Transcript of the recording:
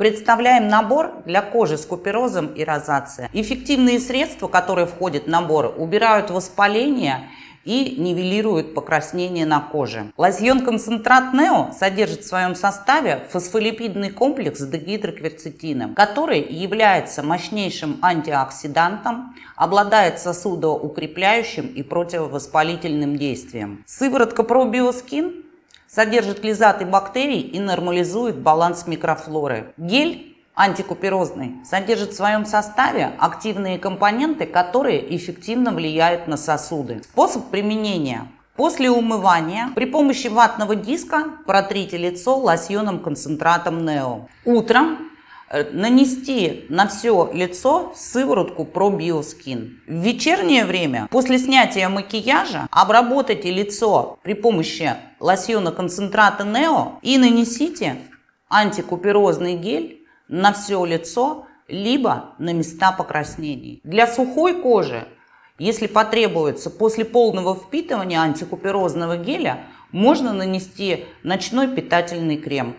Представляем набор для кожи с куперозом и розацией. Эффективные средства, которые входят в набор, убирают воспаление и нивелируют покраснение на коже. Лосьон-концентрат Нео содержит в своем составе фосфолипидный комплекс с дегидрокверцетином, который является мощнейшим антиоксидантом, обладает сосудоукрепляющим и противовоспалительным действием. Сыворотка ProBioSkin содержит лизаты бактерий и нормализует баланс микрофлоры. Гель антикуперозный содержит в своем составе активные компоненты, которые эффективно влияют на сосуды. Способ применения. После умывания при помощи ватного диска протрите лицо лосьоном концентратом Нео. Утром нанести на все лицо сыворотку ProBioSkin. В вечернее время, после снятия макияжа, обработайте лицо при помощи лосьона концентрата Neo и нанесите антикуперозный гель на все лицо, либо на места покраснений. Для сухой кожи, если потребуется, после полного впитывания антикуперозного геля, можно нанести ночной питательный крем.